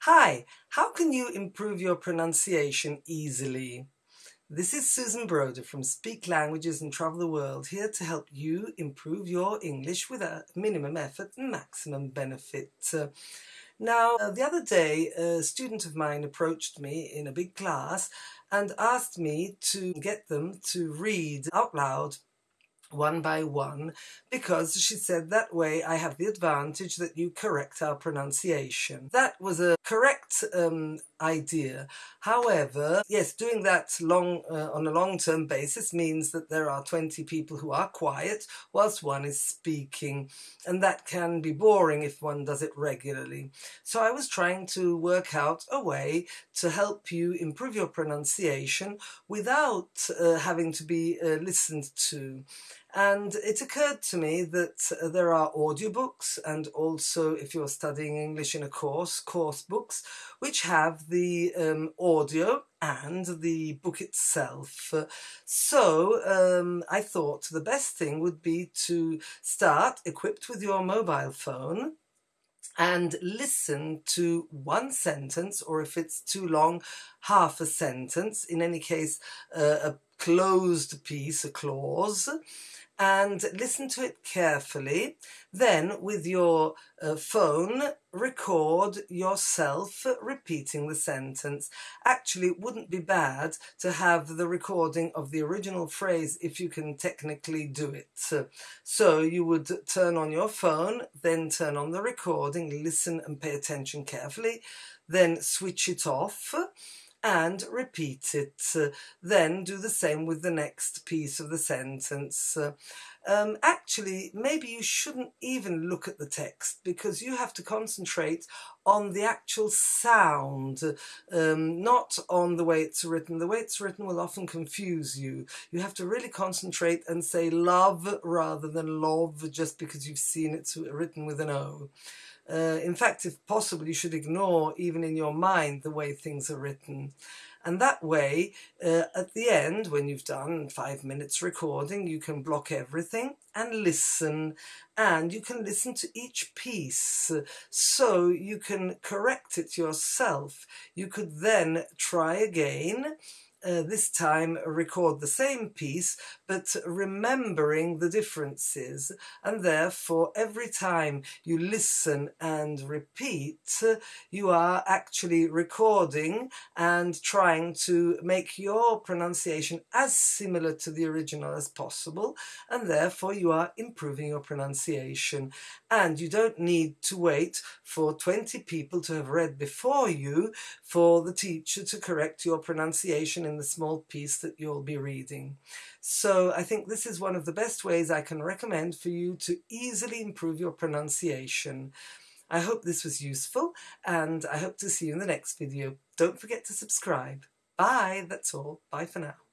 Hi, how can you improve your pronunciation easily? This is Susan Broder from Speak Languages and Travel the World here to help you improve your English with a minimum effort and maximum benefit. Uh, now, uh, the other day, a student of mine approached me in a big class and asked me to get them to read out loud one by one because she said that way I have the advantage that you correct our pronunciation. That was a correct um, idea. However, yes, doing that long uh, on a long-term basis means that there are 20 people who are quiet whilst one is speaking and that can be boring if one does it regularly. So I was trying to work out a way to help you improve your pronunciation without uh, having to be uh, listened to. And it occurred to me that uh, there are audiobooks and also if you're studying English in a course, course books, which have the um, audio and the book itself. So um, I thought the best thing would be to start equipped with your mobile phone and listen to one sentence or if it's too long half a sentence in any case uh, a closed piece a clause and listen to it carefully. Then with your uh, phone, record yourself repeating the sentence. Actually, it wouldn't be bad to have the recording of the original phrase if you can technically do it. So you would turn on your phone, then turn on the recording, listen and pay attention carefully, then switch it off and repeat it. Uh, then do the same with the next piece of the sentence. Uh, um, actually, maybe you shouldn't even look at the text because you have to concentrate on the actual sound, um, not on the way it's written. The way it's written will often confuse you. You have to really concentrate and say love rather than love just because you've seen it written with an O. Uh, in fact, if possible, you should ignore, even in your mind, the way things are written. And that way, uh, at the end, when you've done five minutes recording, you can block everything and listen. And you can listen to each piece so you can correct it yourself. You could then try again uh, this time record the same piece but remembering the differences. And therefore every time you listen and repeat you are actually recording and trying to make your pronunciation as similar to the original as possible. And therefore you are improving your pronunciation. And you don't need to wait for 20 people to have read before you for the teacher to correct your pronunciation the small piece that you'll be reading. So I think this is one of the best ways I can recommend for you to easily improve your pronunciation. I hope this was useful and I hope to see you in the next video. Don't forget to subscribe. Bye, that's all. Bye for now.